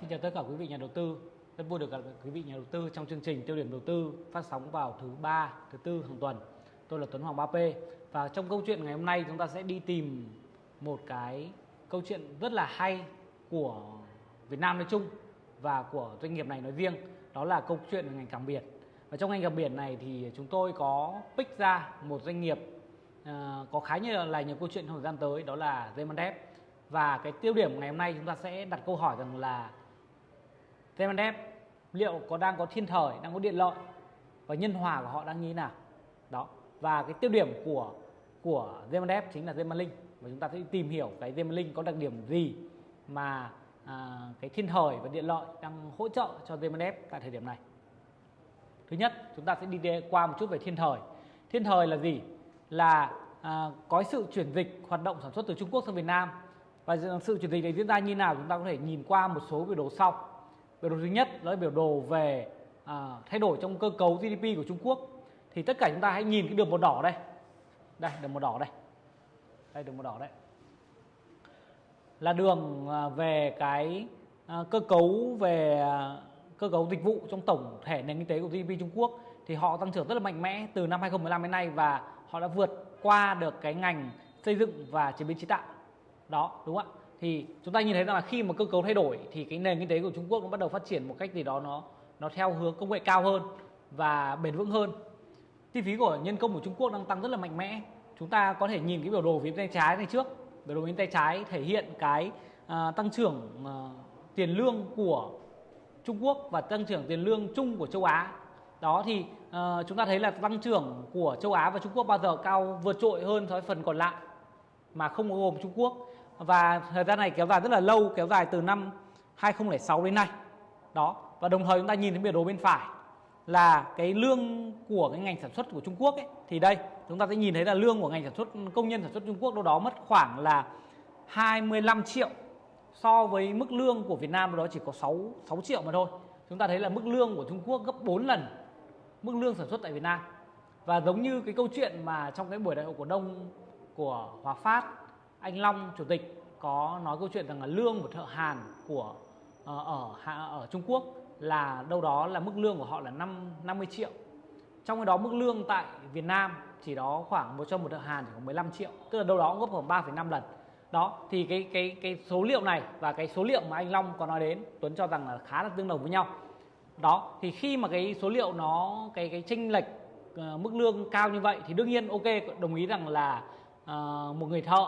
Xin chào tất cả quý vị nhà đầu tư. Rất vui được gặp quý vị nhà đầu tư trong chương trình Tiêu điểm đầu tư phát sóng vào thứ ba, thứ tư hàng tuần. Tôi là Tuấn Hoàng 3P và trong câu chuyện ngày hôm nay chúng ta sẽ đi tìm một cái câu chuyện rất là hay của Việt Nam nói chung và của doanh nghiệp này nói riêng. Đó là câu chuyện về ngành cảng biển. Và trong ngành cảng biển này thì chúng tôi có pick ra một doanh nghiệp uh, có khá như là nhiều câu chuyện thời gian tới đó là Zemandev và cái tiêu điểm ngày hôm nay chúng ta sẽ đặt câu hỏi rằng là Zemandev liệu có đang có thiên thời, đang có điện lợi và nhân hòa của họ đang như thế nào. Đó. Và cái tiêu điểm của của Zemandev chính là Zemalink và chúng ta sẽ tìm hiểu cái Zemalink có đặc điểm gì mà à, cái thiên thời và điện lợi đang hỗ trợ cho Zemalink tại thời điểm này. Thứ nhất, chúng ta sẽ đi qua một chút về thiên thời. Thiên thời là gì? Là à, có sự chuyển dịch hoạt động sản xuất từ Trung Quốc sang Việt Nam và sự chuyển dịch này diễn ra như nào chúng ta có thể nhìn qua một số biểu đồ sau biểu đồ thứ nhất đó là biểu đồ về à, thay đổi trong cơ cấu GDP của Trung Quốc. Thì tất cả chúng ta hãy nhìn cái đường màu đỏ đây. Đây đường màu đỏ đây. Đây đường màu đỏ đây. Là đường à, về cái à, cơ cấu về à, cơ cấu dịch vụ trong tổng thể nền kinh tế của GDP Trung Quốc. Thì họ tăng trưởng rất là mạnh mẽ từ năm 2015 đến nay và họ đã vượt qua được cái ngành xây dựng và chế biến chế tạo. Đó đúng không ạ? Thì chúng ta nhìn thấy rằng là khi mà cơ cấu thay đổi thì cái nền kinh tế của Trung Quốc nó bắt đầu phát triển một cách gì đó nó nó theo hướng công nghệ cao hơn và bền vững hơn. Chi phí của nhân công của Trung Quốc đang tăng rất là mạnh mẽ. Chúng ta có thể nhìn cái biểu đồ phía tay trái này trước. Biểu đồ bên tay trái thể hiện cái uh, tăng trưởng uh, tiền lương của Trung Quốc và tăng trưởng tiền lương chung của châu Á. Đó thì uh, chúng ta thấy là tăng trưởng của châu Á và Trung Quốc bao giờ cao vượt trội hơn so với phần còn lại mà không gồm Trung Quốc và thời gian này kéo dài rất là lâu, kéo dài từ năm 2006 đến nay đó, và đồng thời chúng ta nhìn thấy biểu đồ bên phải là cái lương của cái ngành sản xuất của Trung Quốc ấy thì đây, chúng ta sẽ nhìn thấy là lương của ngành sản xuất, công nhân sản xuất Trung Quốc đâu đó mất khoảng là 25 triệu so với mức lương của Việt Nam đó chỉ có 6 6 triệu mà thôi. Chúng ta thấy là mức lương của Trung Quốc gấp 4 lần mức lương sản xuất tại Việt Nam. Và giống như cái câu chuyện mà trong cái buổi đại hội cổ đông của Hòa Phát anh Long chủ tịch có nói câu chuyện rằng là lương của thợ hàn của ờ, ở ở Trung Quốc là đâu đó là mức lương của họ là 5 50 triệu. Trong cái đó mức lương tại Việt Nam chỉ đó khoảng một cho một thợ hàn chỉ có 15 triệu, tức là đâu đó gấp khoảng 3,5 lần. Đó thì cái cái cái số liệu này và cái số liệu mà anh Long có nói đến Tuấn cho rằng là khá là tương đồng với nhau. Đó thì khi mà cái số liệu nó cái cái chênh lệch uh, mức lương cao như vậy thì đương nhiên ok đồng ý rằng là uh, một người thợ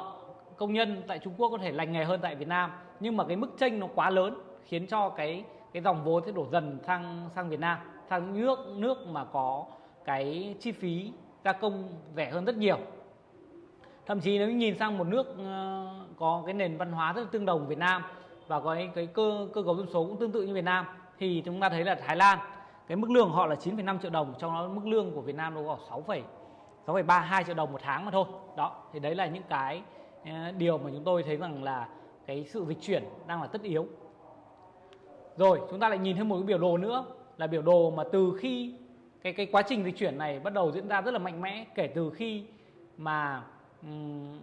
công nhân tại Trung Quốc có thể lành nghề hơn tại Việt Nam. Nhưng mà cái mức chênh nó quá lớn khiến cho cái cái dòng vốn sẽ đổ dần sang sang Việt Nam. Sang nước nước mà có cái chi phí gia công rẻ hơn rất nhiều. Thậm chí nếu nhìn sang một nước ờ, có cái nền văn hóa rất là tương đồng Việt Nam và có cái, cái cơ cơ cấu dân số cũng tương tự như Việt Nam thì chúng ta thấy là Thái Lan cái mức lương họ là 9,5 triệu đồng trong đó mức lương của Việt Nam nó có 6, 6,32 triệu đồng một tháng mà thôi. Đó thì đấy là những cái điều mà chúng tôi thấy rằng là cái sự dịch chuyển đang là tất yếu. Rồi chúng ta lại nhìn thêm một cái biểu đồ nữa là biểu đồ mà từ khi cái cái quá trình dịch chuyển này bắt đầu diễn ra rất là mạnh mẽ kể từ khi mà um,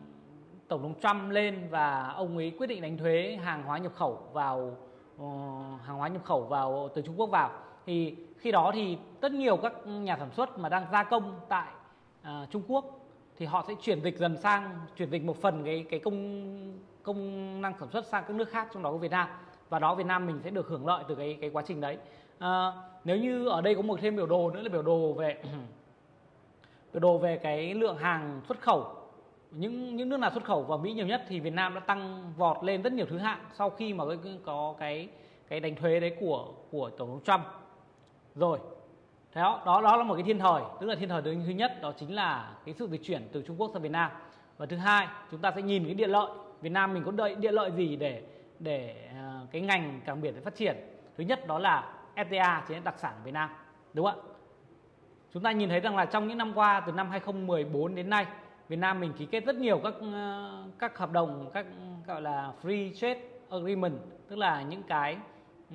tổng thống Trump lên và ông ấy quyết định đánh thuế hàng hóa nhập khẩu vào uh, hàng hóa nhập khẩu vào từ Trung Quốc vào. Thì khi đó thì rất nhiều các nhà sản xuất mà đang gia công tại uh, Trung Quốc thì họ sẽ chuyển dịch dần sang chuyển dịch một phần cái cái công công năng sản xuất sang các nước khác trong đó có Việt Nam. Và đó Việt Nam mình sẽ được hưởng lợi từ cái cái quá trình đấy. À, nếu như ở đây có một thêm biểu đồ nữa là biểu đồ về biểu đồ về cái lượng hàng xuất khẩu. Những những nước nào xuất khẩu vào Mỹ nhiều nhất thì Việt Nam đã tăng vọt lên rất nhiều thứ hạng sau khi mà có cái cái đánh thuế đấy của của tổng thống Trump. Rồi đó, đó đó là một cái thiên thời tức là thiên thời thứ nhất đó chính là cái sự dịch chuyển từ Trung Quốc sang Việt Nam. Và thứ hai chúng ta sẽ nhìn cái điện lợi. Việt Nam mình có đợi điện lợi gì để để ờ, cái ngành cảng biển để phát triển? Thứ nhất đó là FTA chính là đặc sản của Việt Nam đúng không ạ? Chúng ta nhìn thấy rằng là trong những năm qua từ năm 2014 đến nay Việt Nam mình ký kết rất nhiều các ờ, các hợp đồng các gọi là free trade agreement tức là những cái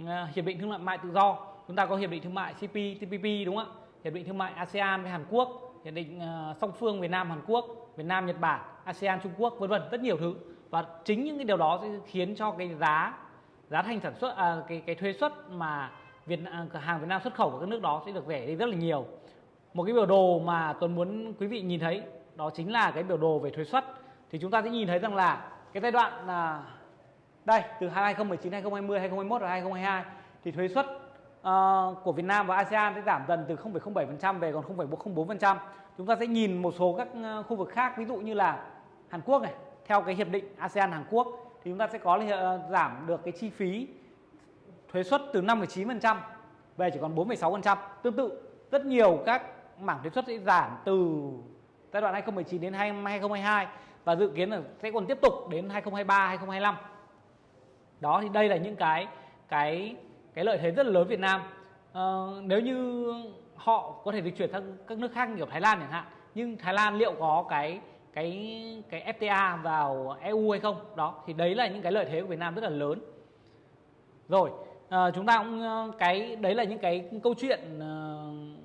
ờ, hiệp định thương mại tự do chúng ta có hiệp định thương mại CPTPP đúng không ạ? Hiệp định thương mại ASEAN với Hàn Quốc, hiệp định uh, song phương Việt Nam Hàn Quốc, Việt Nam Nhật Bản, ASEAN Trung Quốc vân vân rất nhiều thứ. Và chính những cái điều đó sẽ khiến cho cái giá giá thành sản xuất à, cái cái thuế xuất mà Việt à, hàng Việt Nam xuất khẩu vào các nước đó sẽ được rẻ đi rất là nhiều. Một cái biểu đồ mà Tuấn muốn quý vị nhìn thấy đó chính là cái biểu đồ về thuế xuất. Thì chúng ta sẽ nhìn thấy rằng là cái giai đoạn là đây từ 2019 2020 2021 và 2022 thì thuế xuất uh, của Việt Nam và ASEAN sẽ giảm dần từ 0,07% về còn 0,04% chúng ta sẽ nhìn một số các ờ, khu vực khác ví dụ như là Hàn Quốc này theo cái hiệp định ASEAN Hàn Quốc thì chúng ta sẽ có ờ, giảm được cái chi phí thuế suất từ 5,9% về chỉ còn 4,6%. Tương tự rất nhiều các mảng thuế suất sẽ giảm từ giai đoạn 2019 đến 2022 và dự kiến là sẽ còn tiếp tục đến 2023 2025. Đó thì đây là những cái cái cái lợi thế rất là lớn Việt Nam. uh, nếu như họ có thể dịch chuyển sang các nước khác như Thái Lan chẳng hạn, nhưng Thái Lan liệu có cái cái cái FTA vào EU hay không? Đó thì đấy là những cái lợi thế của Việt Nam rất là lớn. Rồi à, chúng ta cũng ờ, cái đấy là những cái câu chuyện uh,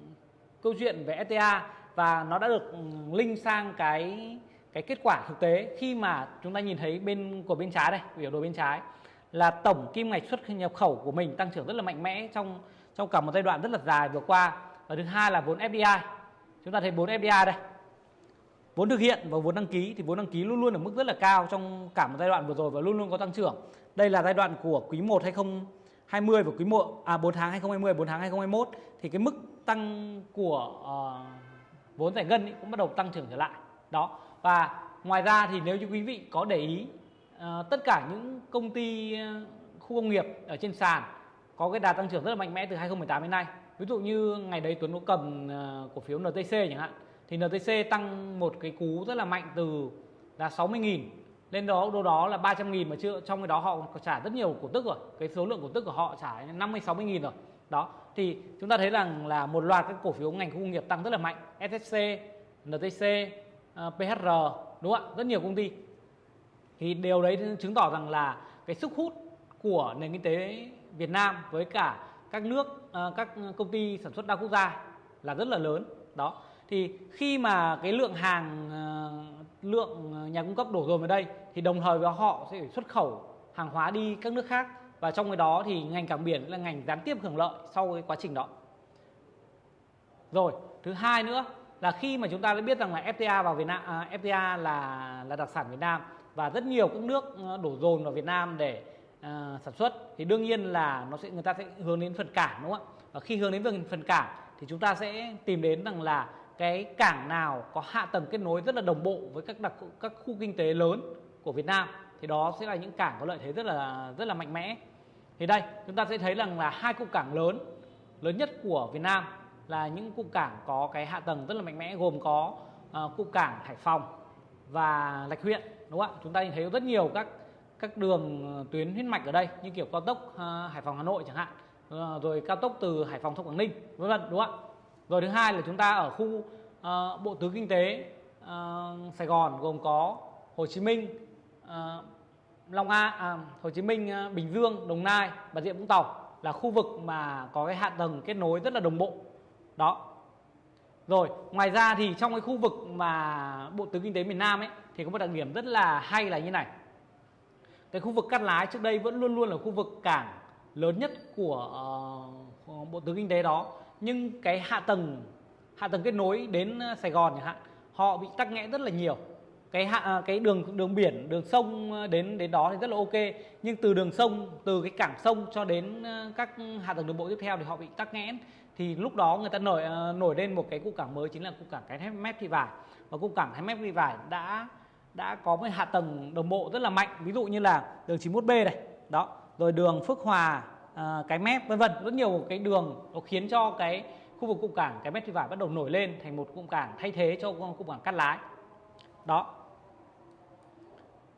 câu chuyện về FTA và nó đã được ừ, link sang cái cái kết quả thực tế khi mà chúng ta nhìn thấy bên của bên trái đây biểu đồ bên trái là tổng kim ngạch xuất nhập khẩu của mình tăng trưởng rất là mạnh mẽ trong trong cả một giai đoạn rất là dài vừa qua. Và thứ hai là vốn FDI chúng ta thấy vốn FDI đây. Vốn thực hiện và vốn đăng ký thì vốn đăng ký luôn luôn ở mức rất là cao trong cả một giai đoạn vừa rồi và luôn luôn có tăng trưởng. Đây là giai đoạn của quý 1 2020 và quý 1 à 4 tháng 2020 4 tháng 2021 thì cái mức tăng của uh, vốn giải ngân ý, cũng bắt đầu tăng trưởng trở lại. Đó. Và ngoài ra thì nếu như quý vị có để ý Ờ, tất cả những công ty ờ, khu công nghiệp ở trên sàn có cái đà tăng trưởng rất là mạnh mẽ từ 2018 đến nay. Ví dụ như ngày đấy Tuấn có cầm ờ, cổ phiếu NTC chẳng hạn, thì NTC tăng một cái cú rất là mạnh từ là 60.000 lên đó, đâu đó là 300.000 mà chưa, trong cái đó họ trả rất nhiều cổ tức rồi. Cái số lượng cổ tức của họ trả 50 60.000 rồi. Đó, thì chúng ta thấy rằng là một loạt các cổ phiếu ngành khu công nghiệp tăng rất là mạnh. SSC NTC PHR đúng không ạ? Rất nhiều công ty thì điều đấy chứng tỏ rằng là cái sức hút của nền kinh tế Việt Nam với cả các nước ờ, các công ty sản xuất đa quốc gia là rất là lớn. Đó. Thì khi mà cái lượng hàng ờ, lượng nhà cung cấp đổ dồn vào đây thì đồng thời với họ sẽ xuất khẩu hàng hóa đi các nước khác và trong cái đó thì ngành cảng biển là ngành gián tiếp hưởng lợi sau cái quá trình đó. Rồi thứ hai nữa là khi mà chúng ta đã biết rằng là FTA vào Việt Nam à, FTA là là đặc sản Việt Nam và rất nhiều các nước ờ, đổ dồn vào Việt Nam để à, sản xuất. Thì đương nhiên là nó sẽ người ta sẽ hướng đến phần cảng đúng không ạ? Và khi hướng đến phần cảng thì chúng ta sẽ tìm đến rằng là cái cảng nào có hạ tầng kết nối rất là đồng bộ với các đặc các khu kinh tế lớn của Việt Nam. Thì đó sẽ là những cảng có lợi thế rất là rất là mạnh mẽ. Thì đây chúng ta sẽ thấy rằng là hai cụm cảng lớn lớn nhất của Việt Nam là những cụm cảng có cái hạ tầng rất là mạnh mẽ gồm có uh, cụm cảng Hải Phòng và Lạch Huyện đúng không ạ? Chúng ta nhìn thấy rất nhiều các các đường ờ, tuyến huyết mạch ở đây như kiểu cao tốc uh, Hải Phòng Hà Nội chẳng hạn uh, rồi cao tốc từ Hải Phòng thông Quảng Ninh vân vân đúng không ạ? Rồi thứ hai là chúng ta ở khu uh, bộ tứ kinh tế uh, Sài Gòn gồm có Hồ Chí Minh uh, Long An à, Hồ Chí Minh uh, Bình Dương Đồng Nai và Rịa Vũng Tàu là khu vực mà có cái hạ tầng kết nối rất là đồng bộ. Đó rồi ngoài ra thì trong cái khu vực mà bộ tứ kinh tế miền Nam ấy thì có một đặc điểm rất là hay là như này. Cái khu vực Cát Lái trước đây vẫn luôn luôn là khu vực cảng lớn nhất của uh, bộ tứ kinh tế đó. Nhưng cái hạ tầng hạ tầng kết nối đến ờ, Sài Gòn chẳng hạn họ bị tắc nghẽn rất là nhiều. Cái hạ ờ, cái đường đường biển đường sông đến đến đó thì rất là ok. Nhưng từ đường sông từ cái cảng sông cho đến các hạ tầng đường bộ tiếp theo thì họ bị tắc nghẽn thì lúc đó người ta nổi ờ, nổi lên một cái cụm cảng mới chính là cụm cảng cái thép mép thị vải. Và cụm cảng thép mép thị vải đã đã có một hạ tầng đồng bộ rất là mạnh. Ví dụ như là đường 91B này đó rồi đường Phước Hòa à, cái mép vân vân. Rất nhiều cái đường nó khiến cho cái khu vực cụm cảng cái mép thị vải bắt đầu nổi lên thành một cụm cảng thay thế cho cụm cảng cát lái. Đó.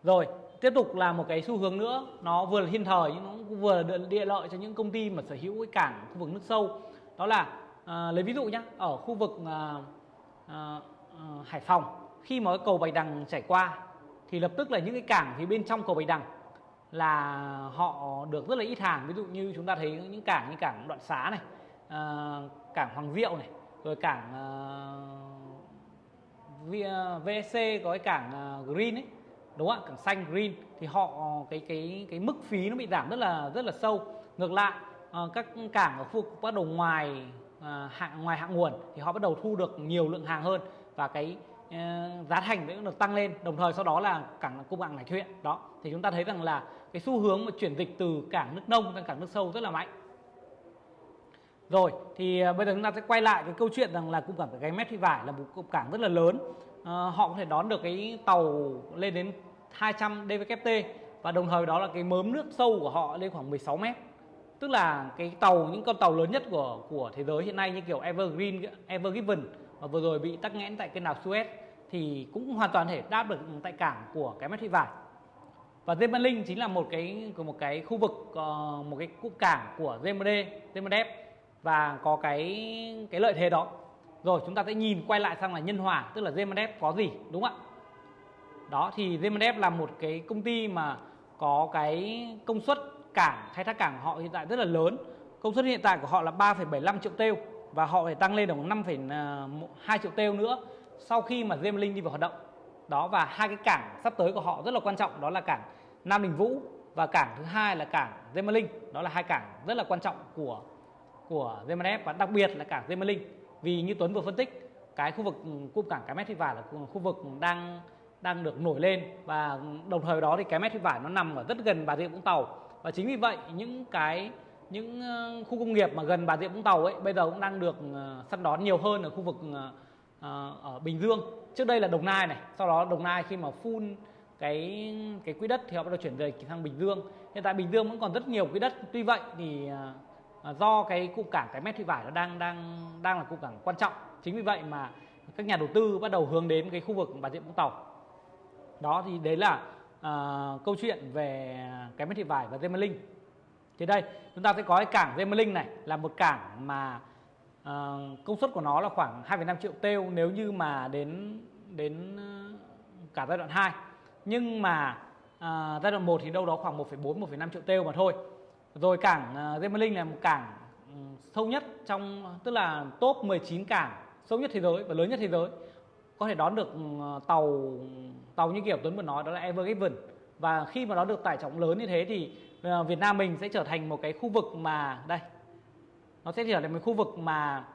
Rồi tiếp tục là một cái xu hướng nữa. Nó vừa là thiên thời nhưng nó cũng vừa là địa lợi cho những công ty mà sở hữu cái cảng khu vực nước sâu đó là à, lấy ví dụ nhé ở khu vực à, à, à, Hải Phòng khi mà cái cầu Bạch Đằng chảy qua thì lập tức là những cái cảng phía bên trong cầu Bạch Đằng là họ được rất là ít hàng. Ví dụ như chúng ta thấy những cảng như cảng đoạn xá này à, cảng hoàng diệu này rồi cảng à, VSC à, có cái cảng à, green ấy đúng không ạ? Cảng xanh green thì họ cái cái cái mức phí nó bị giảm rất là rất là sâu. Ngược lại uh, các cảng ở khu vực bắt đầu ngoài uh, hạng ngoài hạng nguồn thì họ bắt đầu thu được nhiều lượng hàng hơn và cái uh, giá thành cũng được tăng lên. Đồng thời sau đó là cảng cung cảng hải thuyện đó thì chúng ta thấy rằng là cái xu hướng mà chuyển dịch từ cảng nước nông sang cảng nước sâu rất là mạnh. Rồi thì bây giờ chúng ta sẽ quay lại cái câu chuyện rằng là cung cảng cái mét phi vải là một cung cảng rất là lớn. À, họ có thể đón được cái tàu lên đến 200 dvkt và đồng thời đó là cái mớm nước sâu của họ lên khoảng 16 mét tức là cái tàu những con tàu lớn nhất của của thế giới hiện nay như kiểu Evergreen, Evergiven mà vừa rồi bị tắc nghẽn tại kênh đảo Suez thì cũng hoàn toàn thể đáp được tại cảng của cái mét thị vải và Zemelin chính là một cái một cái khu vực ờ, một cái cụm cảng của Zemede, Zemedep và có cái cái lợi thế đó. Rồi chúng ta sẽ nhìn quay lại sang là nhân hòa tức là Zemedep có gì đúng không ạ? Đó thì Zemedep là một cái công ty mà có cái công suất cảng khai thác cảng của họ hiện tại rất là lớn. Công suất hiện tại của họ là 3,75 triệu têu và họ phải tăng lên được 5,2 ờ, triệu têu nữa sau khi mà Zemelin đi vào hoạt động. Đó và hai cái cảng sắp tới của họ rất là quan trọng đó là cảng Nam Đình Vũ và cảng thứ hai là cảng Zemelin đó là hai cảng rất là quan trọng của của Zemelin và đặc biệt là cảng Zemelin vì như Tuấn vừa phân tích cái khu vực ừ, cụm cảng cái mét thị vải là khu vực đang đang được nổi lên và đồng thời đó thì cái mét thị vải nó nằm ở rất gần Bà Rịa Vũng Tàu và chính vì vậy, những cái, những ờ, khu công nghiệp mà gần Bà Rịa Vũng Tàu ấy, bây giờ cũng đang được ờ, săn đón nhiều hơn ở khu vực ờ, ở Bình Dương. Trước đây là Đồng Nai này, sau đó Đồng Nai khi mà phun cái cái quỹ đất thì họ bắt đầu chuyển về sang Bình Dương. Hiện tại Bình Dương vẫn còn rất nhiều quỹ đất. Tuy vậy thì do cái cụm cảng cái mét thị vải nó đang đang đang là cụm cảng quan trọng. Chính vì vậy mà các nhà đầu tư bắt đầu hướng đến cái khu vực Bà Rịa Vũng Tàu. Đó, thì đấy là uh, câu chuyện về cái máy thị vải và Gemelink thì đây chúng ta sẽ có cái cảng Gemelink này là một cảng mà uh, công suất của nó là khoảng 2,5 triệu têu nếu như mà đến đến ờ, cả giai đoạn 2 nhưng mà uh, giai đoạn 1 thì đâu đó khoảng 1,4 1,5 triệu têu mà thôi. Rồi cảng uh, Gemelink là một cảng ừ, sâu nhất trong tức là top 19 cảng sâu nhất thế giới và lớn nhất thế giới có thể đón được ừ, tàu tàu như kiểu Tuấn vừa nói, đó là Ever Given. Và khi mà nó được tải trọng lớn như thế thì ờ, Việt Nam mình sẽ trở thành một cái khu vực mà, đây, nó sẽ trở thành một khu vực mà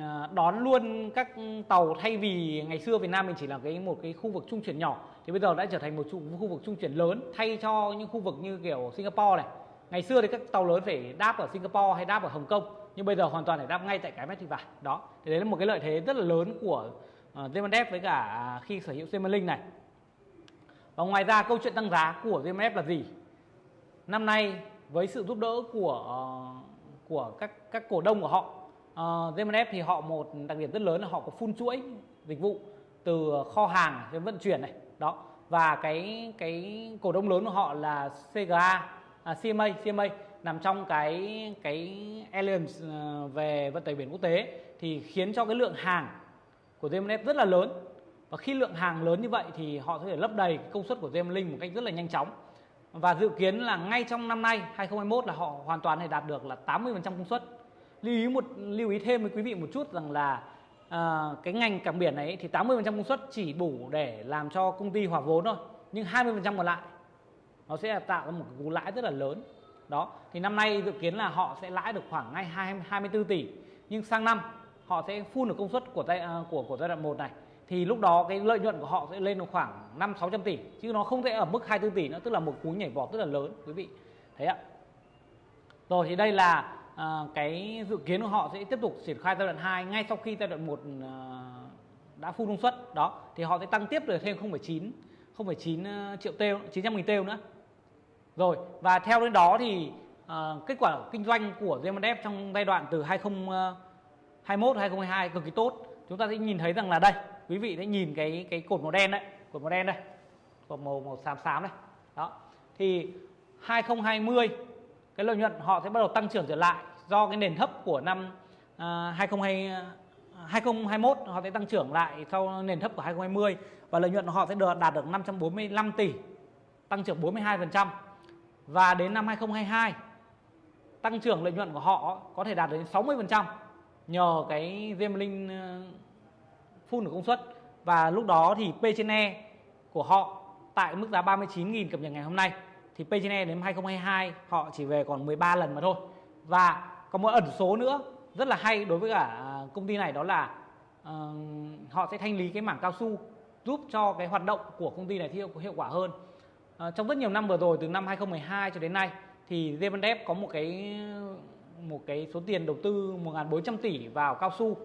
ờ, đón luôn các tàu thay vì ngày xưa Việt Nam mình chỉ là cái, một cái khu vực trung chuyển nhỏ. Thì bây giờ đã trở thành một khu vực trung chuyển lớn, thay cho những khu vực như kiểu Singapore này. Ngày xưa thì các tàu lớn phải đáp ở Singapore hay đáp ở Hồng Kông, nhưng bây giờ hoàn toàn phải đáp ngay tại cái mét thị vải đó, thì đấy là một cái lợi thế rất là lớn của uh, với cả à, khi sở hữu Semalink này và ngoài ra câu chuyện tăng giá của GMF là gì? Năm nay với sự giúp đỡ của ờ, của các các cổ đông của họ, uh, thì họ một đặc điểm rất lớn là họ có phun chuỗi dịch vụ từ kho hàng đến vận chuyển này, đó. Và cái cái cổ đông lớn của họ là CGA, à, CMA, CMA nằm trong cái cái Alliance về vận tải biển quốc tế thì khiến cho cái lượng hàng của GMF rất là lớn. Và khi lượng hàng lớn như vậy thì họ có thể lấp đầy công suất của Gemlink một cách rất là nhanh chóng. Và dự kiến là ngay trong năm nay 2021 là họ hoàn toàn thể đạt được là 80% công suất. Lưu ý một lưu ý thêm với quý vị một chút rằng là à, cái ngành cảng biển này thì 80% công suất chỉ đủ để làm cho công ty hòa vốn thôi nhưng 20% còn lại nó sẽ tạo ra một cái cú lãi rất là lớn. Đó thì năm nay dự kiến là họ sẽ lãi được khoảng ngay 24 tỷ. Nhưng sang năm họ sẽ phun được công suất của giai à, của của giai đoạn 1 này. Thì lúc đó cái lợi nhuận của họ sẽ lên được khoảng 5 600 tỷ chứ nó không thể ở mức 24 tỷ nữa tức là một cú nhảy vọt rất là lớn quý vị. Thấy ạ. Rồi thì đây là à, cái dự kiến của họ sẽ tiếp tục triển khai giai đoạn 2 ngay sau khi giai đoạn 1 à, đã full công suất. Đó thì họ sẽ tăng tiếp được thêm 0,9 0,9 à, triệu têu 900 nghìn têu nữa. Rồi và theo đến đó thì à, kết quả kinh doanh của Zemandev trong giai đoạn từ 20 21, 2022 cực kỳ tốt. Chúng ta sẽ nhìn thấy rằng là đây quý vị sẽ nhìn cái cái cột màu đen đấy cột màu đen đây cột màu màu xám xám đây. Đó. Thì 2020 cái lợi nhuận họ sẽ bắt đầu tăng trưởng trở lại do cái nền thấp của năm uh, 2020 2021 họ sẽ tăng trưởng lại sau nền thấp của 2020 và lợi nhuận họ sẽ được đạt được 545 tỷ tăng trưởng 42% và đến năm 2022 tăng trưởng lợi nhuận của họ có thể đạt đến 60% nhờ cái riêng linh ờ, phun được công suất và lúc đó thì P trên E của họ tại mức giá 39.000 cập nhật ngày hôm nay thì P/E đến 2022 họ chỉ về còn 13 lần mà thôi. Và có một ẩn số nữa rất là hay đối với cả à, công ty này đó là uh, họ sẽ thanh lý cái mảng cao su giúp cho cái hoạt động của công ty này hiệu hiệu quả hơn. Uh, trong rất nhiều năm vừa rồi từ năm 2012 cho đến nay thì Zevendev có một cái một cái số tiền đầu tư 1.400 tỷ vào cao su.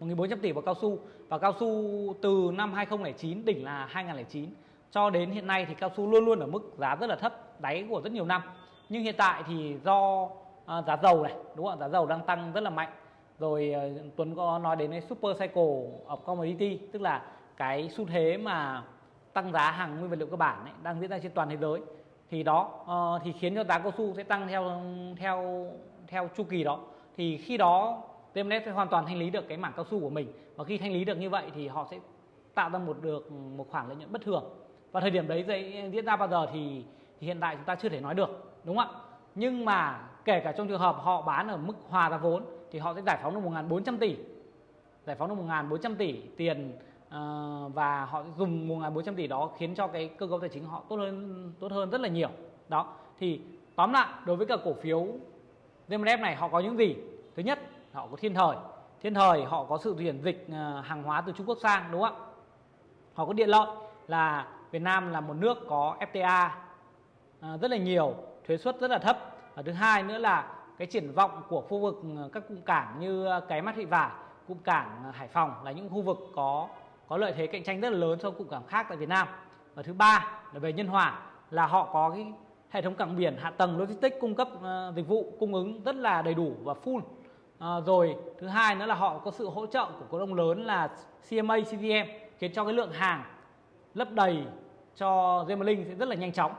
1.400 tỷ vào cao su. Và cao su từ năm 2009 đỉnh là 2009 cho đến hiện nay thì cao su luôn luôn ở mức giá rất là thấp đáy của rất nhiều năm. Nhưng hiện tại thì do à, giá dầu này đúng không giá dầu đang tăng rất là mạnh. Rồi à, Tuấn có nói đến cái super cycle of commodity tức là cái xu thế mà tăng giá hàng nguyên vật liệu cơ bản ấy, đang diễn ra trên toàn thế giới thì đó uh, thì khiến cho giá cao su sẽ tăng theo theo theo chu kỳ đó. Thì khi đó Temenet sẽ hoàn toàn thanh lý được cái mảng cao su của mình. Và khi thanh lý được như vậy thì họ sẽ tạo ra một được một khoản lợi nhuận bất thường. Và thời điểm đấy diễn ra bao giờ thì, thì hiện tại chúng ta chưa thể nói được đúng không ạ? Nhưng mà kể cả trong trường hợp họ bán ở mức hòa giá vốn thì họ sẽ giải phóng được 1.400 tỷ. Giải phóng được 1.400 tỷ tiền Ờ, và họ sẽ dùng 1.400 tỷ đó khiến cho cái cơ cấu tài chính họ tốt hơn tốt hơn rất là nhiều. Đó, thì tóm lại, đối với cả cổ phiếu VMF này, họ có những gì? Thứ nhất, họ có thiên thời. Thiên thời, họ có sự chuyển dịch ờ, hàng hóa từ Trung Quốc sang, đúng không ạ? Họ có điện lợi là Việt Nam là một nước có FTA ờ, rất là nhiều, thuế suất rất là thấp. Và thứ hai nữa là cái triển vọng của khu vực các cụm cảng như cái mắt thị vải cụm cảng Hải Phòng là những khu vực có có lợi thế cạnh tranh rất là lớn so với cụm cảng khác tại Việt Nam. Và thứ ba là về nhân hòa là họ có cái hệ thống cảng biển hạ tầng logistics cung cấp uh, dịch vụ cung ứng rất là đầy đủ và full. Uh, rồi thứ hai nữa là họ có sự hỗ trợ của cổ đông lớn là CMA CVM khiến cho cái lượng hàng lấp đầy cho Gemelink sẽ rất là nhanh chóng.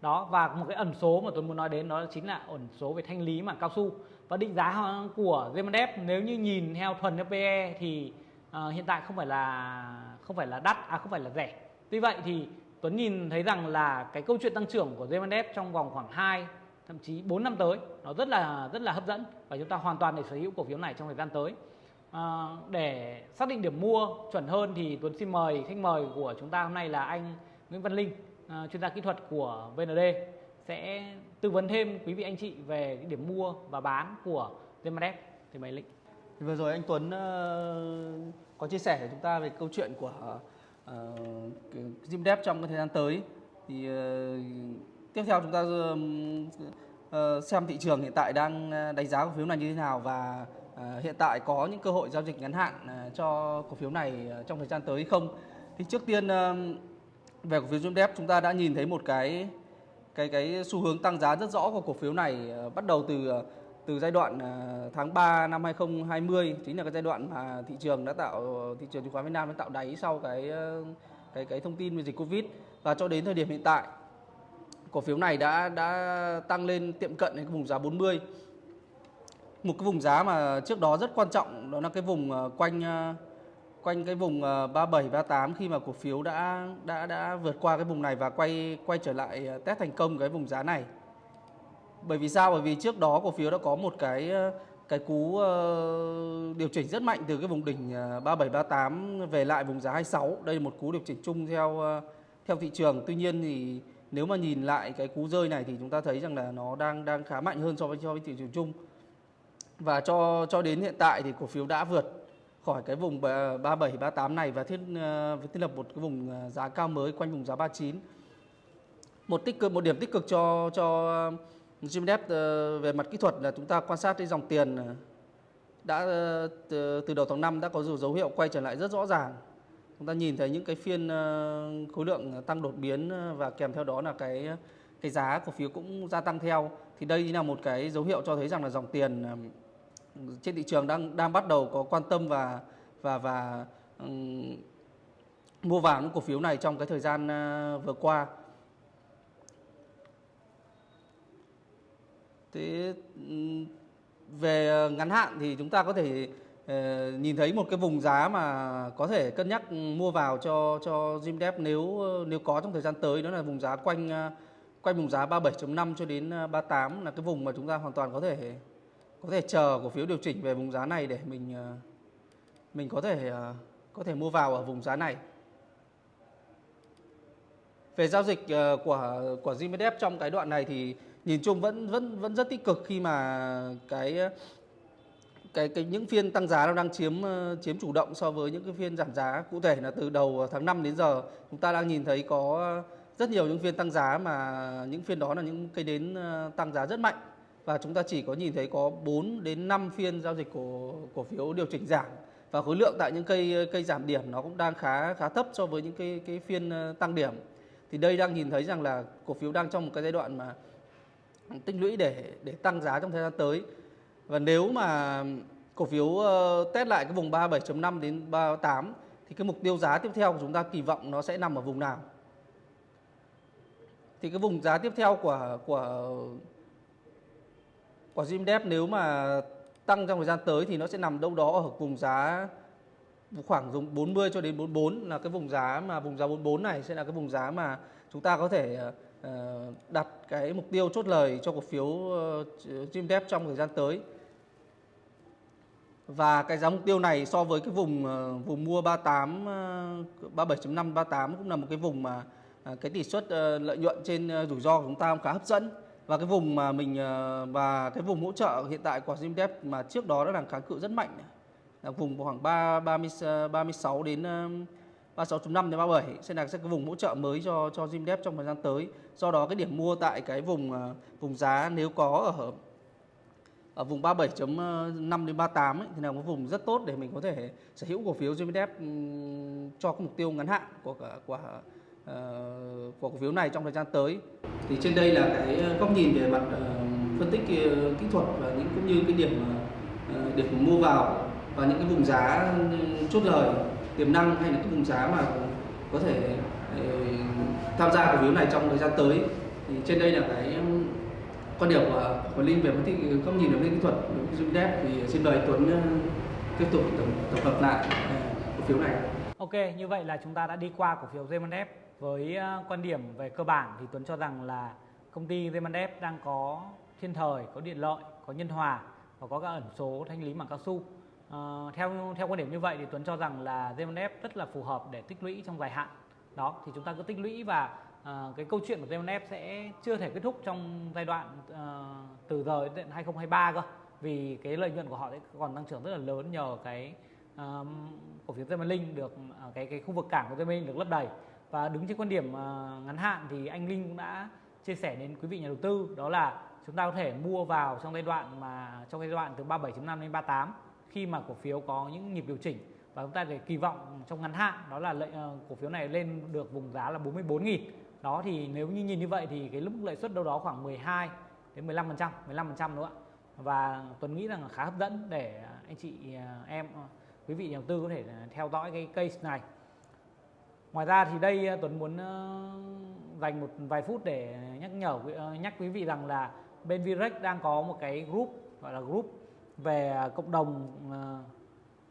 Đó và một cái ẩn số mà tôi muốn nói đến đó chính là ẩn số về thanh lý mảng cao su. Và định giá của Zemendev nếu như nhìn theo thuần theo PE thì Ờ, hiện tại không phải là không phải là đắt à không phải là rẻ. Tuy vậy thì Tuấn nhìn thấy rằng là cái câu chuyện tăng trưởng của Zemendev trong vòng khoảng 2 thậm chí 4 năm tới nó rất là rất là hấp dẫn và chúng ta hoàn toàn để sở hữu cổ phiếu này trong thời gian tới. À, để xác định điểm mua chuẩn hơn thì Tuấn xin mời khách mời của chúng ta hôm nay là anh Nguyễn Văn Linh à, chuyên gia kỹ thuật của VND sẽ tư vấn thêm quý vị anh chị về cái điểm mua và bán của Zemendev thì mời Linh. Vừa rồi anh Tuấn uh, có chia sẻ với chúng ta về câu chuyện của ờ, ờ, uh, Zimdev trong cái thời gian tới. Thì uh, tiếp theo chúng ta uh, xem thị trường hiện tại đang đánh giá cổ phiếu này như thế nào và uh, hiện tại có những cơ hội giao dịch ngắn hạn uh, cho cổ phiếu này trong thời gian tới hay không? Thì trước tiên uh, về cổ phiếu Zimdev chúng ta đã nhìn thấy một cái cái cái xu hướng tăng giá rất rõ của cổ phiếu này uh, bắt đầu từ uh, từ giai đoạn à, tháng 3 năm 2020 chính là cái giai đoạn mà thị trường đã tạo, thị trường chứng khoán Việt Nam đã tạo đáy sau cái ờ, cái cái thông tin về dịch Covid. Và cho đến thời điểm hiện tại, cổ phiếu này đã đã tăng lên tiệm cận đến cái vùng giá 40 một cái vùng giá mà trước đó rất quan trọng, đó là cái vùng ờ, quanh ờ, quanh cái vùng 37 38 khi mà cổ phiếu đã đã đã vượt qua cái vùng này và quay quay trở lại test thành công cái vùng giá này bởi vì sao? Bởi vì trước đó cổ phiếu đã có một cái ờ, cái cú ờ, điều chỉnh rất mạnh từ cái vùng đỉnh ờ, 37 38 về lại vùng giá 26 đây là một cú điều chỉnh chung theo theo thị trường. Tuy nhiên thì nếu mà nhìn lại cái cú rơi này thì chúng ta thấy rằng là nó đang đang khá mạnh hơn so với so với thị trường chung. Và cho cho đến hiện tại thì cổ phiếu đã vượt khỏi cái vùng 37 38 này và thiết thiết lập một cái vùng giá cao mới quanh vùng giá 39 một tích cực, một điểm tích cực cho cho Jim Depp ờ, về mặt kỹ thuật là chúng ta quan sát cái dòng tiền ờ, đã ờ, từ, đầu tháng 5 đã có dấu hiệu quay trở lại rất rõ ràng. Chúng ta nhìn thấy những cái phiên khối lượng tăng đột biến và kèm theo đó là cái cái giá cổ phiếu cũng gia tăng theo. Thì đây là một cái dấu hiệu cho thấy rằng là dòng tiền trên thị trường đang đang bắt đầu có quan tâm và và và um, mua vào những cổ phiếu này trong cái thời gian vừa qua. Thế về ờ, ngắn hạn thì chúng ta có thể ờ, nhìn thấy một cái vùng giá mà có thể cân nhắc mua vào cho cho Jimdep nếu ờ, nếu có trong thời gian tới đó là vùng giá quanh quanh vùng giá 37.5 cho đến 38 là cái vùng mà chúng ta hoàn toàn có thể có thể chờ cổ phiếu điều chỉnh về vùng giá này để mình mình có thể có thể mua vào ở vùng giá này. về giao dịch của của Zimedep trong cái đoạn này thì nhìn chung vẫn vẫn vẫn rất tích cực khi mà cái cái cái những phiên tăng giá nó đang chiếm ờ, chiếm chủ động so với những cái phiên giảm giá cụ thể là từ đầu tháng 5 đến giờ. Chúng ta đang nhìn thấy có rất nhiều những phiên tăng giá mà những phiên đó là những cây đến ờ, tăng giá rất mạnh. Và chúng ta chỉ có nhìn thấy có 4 đến 5 phiên giao dịch của cổ phiếu điều chỉnh giảm. Và khối lượng tại những cây cây giảm điểm nó cũng đang khá khá thấp so với những cái cái phiên ờ, tăng điểm. Thì đây đang nhìn thấy rằng là cổ phiếu đang trong một cái giai đoạn mà tích lũy để để tăng giá trong thời gian tới. Và nếu mà cổ phiếu ờ, test lại cái vùng 37.5 đến 38 thì cái mục tiêu giá tiếp theo của chúng ta kỳ vọng nó sẽ nằm ở vùng nào? Thì cái vùng giá tiếp theo của của của Jimdep nếu mà tăng trong thời gian tới thì nó sẽ nằm đâu đó ở vùng giá khoảng vùng 40 cho đến 44 là cái vùng giá mà vùng giá 44 này sẽ là cái vùng giá mà chúng ta có thể uh, Ờ, đặt cái mục tiêu chốt lời cho cổ phiếu ờ, uh, Zimdep trong thời gian tới. Và cái giá mục tiêu này so với cái vùng ờ, vùng mua 38 37.5 38 cũng là một cái vùng mà cái tỷ suất lợi nhuận trên rủi ro của chúng ta cũng khá hấp dẫn và cái vùng mà mình và cái vùng hỗ trợ hiện tại của Zimdep mà trước đó đã đang kháng cự rất mạnh là vùng khoảng 3 30 36 đến 36.5 đến 37 sẽ là sẽ cái vùng hỗ trợ mới cho cho Zimdep trong thời gian tới. Do đó cái điểm mua tại cái vùng ờ, vùng giá nếu có ở ở vùng 37.5 đến 38 ấy, thì là một vùng rất tốt để mình có thể sở hữu cổ phiếu Zimdep cho cái mục tiêu ngắn hạn của của uh, của cổ phiếu này trong thời gian tới. Thì trên đây là cái góc nhìn về mặt uh, phân tích uh, kỹ thuật và những cũng như cái điểm uh, điểm mua vào và những cái vùng giá ừ, chốt lời tiềm năng hay là cái vùng giá mà có thể ờ, tham gia cổ phiếu này trong thời gian tới. Thì trên đây là cái quan điểm của, của Linh về phân tích góc nhìn về phân kỹ thuật đối với thì xin mời Tuấn tiếp tục tổng, tổng hợp lại ờ, cổ phiếu này. Ok, như vậy là chúng ta đã đi qua cổ phiếu Zemanep với quan điểm về cơ bản thì Tuấn cho rằng là công ty Zemanep đang có thiên thời, có điện lợi, có nhân hòa và có các ẩn số thanh lý bằng cao su. À, theo theo quan điểm như vậy thì Tuấn cho rằng là Zemanep rất là phù hợp để tích lũy trong dài hạn. Đó thì chúng ta cứ tích lũy và à, cái câu chuyện của Zemanep sẽ chưa thể kết thúc trong giai đoạn à, từ giờ đến 2023 cơ. Vì cái lợi nhuận của họ sẽ còn tăng trưởng rất là lớn nhờ cái cổ phiếu Zemalink được uh, cái cái khu vực cảng của Zemalink được lấp đầy và đứng trên quan điểm uh, ngắn hạn thì anh Linh cũng đã chia sẻ đến quý vị nhà đầu tư đó là chúng ta có thể mua vào trong giai đoạn mà trong giai đoạn từ 37.5 đến 38 khi mà cổ phiếu có những nhịp điều chỉnh và chúng ta để kỳ vọng trong ngắn hạn đó là lợi, ờ, cổ phiếu này lên được vùng giá là 44.000 đó thì nếu như nhìn như vậy thì cái mức lợi suất đâu đó khoảng 12 đến 15 phần trăm 15 phần trăm nữa và Tuấn nghĩ rằng là khá hấp dẫn để anh chị ờ, em ờ, quý vị nhà đầu tư có thể theo dõi cái case này. Ngoài ra thì đây Tuấn muốn dành một vài phút để nhắc nhở nhắc quý vị rằng là bên Virex đang có một cái group gọi là group về à, cộng đồng à,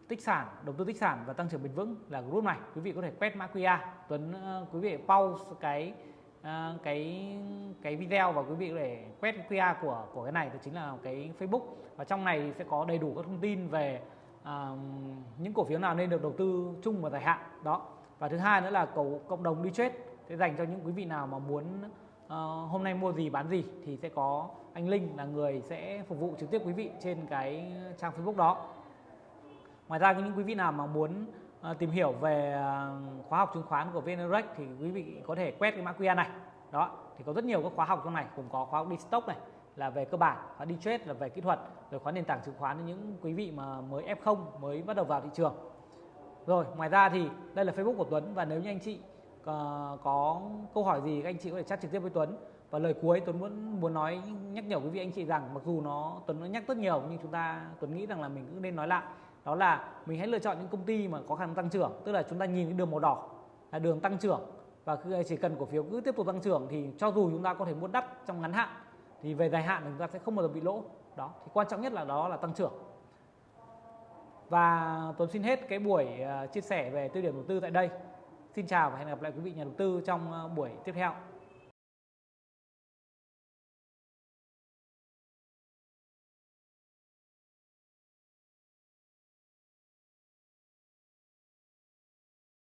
tích sản đầu tư tích sản và tăng trưởng bền vững là group này. Quý vị có thể quét mã QR Tuấn à, quý vị pause cái cái cái video và quý vị có thể quét QR của của cái này. Thì chính là cái Facebook. Và trong này sẽ có đầy đủ các thông tin về uh, những cổ phiếu nào nên được đầu tư chung và dài hạn. Đó. Và thứ hai nữa là cầu cộng đồng đi chết sẽ dành cho những quý vị nào mà muốn uh, hôm nay mua gì bán gì thì sẽ có anh Linh là người sẽ phục vụ trực tiếp quý vị trên cái trang Facebook đó. Ngoài ra những quý vị nào mà muốn uh, tìm hiểu về uh, khóa học chứng khoán của VNREX thì quý vị có thể quét cái mã QR này. Đó thì có rất nhiều các khóa học trong này cũng có khóa học đi stock này là về cơ bản khóa đi trade là về kỹ thuật rồi khóa nền tảng chứng khoán cho những quý vị mà mới F0 mới bắt đầu vào thị trường. Rồi ngoài ra thì đây là Facebook của Tuấn và nếu như anh chị có, có câu hỏi gì các anh chị có thể chat trực tiếp với Tuấn? Và lời cuối Tuấn muốn muốn nói nhắc nhở quý vị anh chị rằng mặc dù nó Tuấn nó nhắc rất nhiều nhưng chúng ta Tuấn nghĩ rằng là mình cũng nên nói lại. Đó là mình hãy lựa chọn những công ty mà có khả năng tăng trưởng tức là chúng ta nhìn cái đường màu đỏ là đường tăng trưởng. Và chỉ cần cổ phiếu cứ tiếp tục tăng trưởng thì cho dù chúng ta có thể mua đắt trong ngắn hạn thì về dài hạn chúng ta sẽ không bao giờ bị lỗ. Đó thì quan trọng nhất là đó là tăng trưởng. Và Tuấn xin hết cái buổi ờ, chia sẻ về tư điểm đầu tư tại đây. Xin chào và hẹn gặp lại quý vị nhà đầu tư trong ờ, buổi tiếp theo.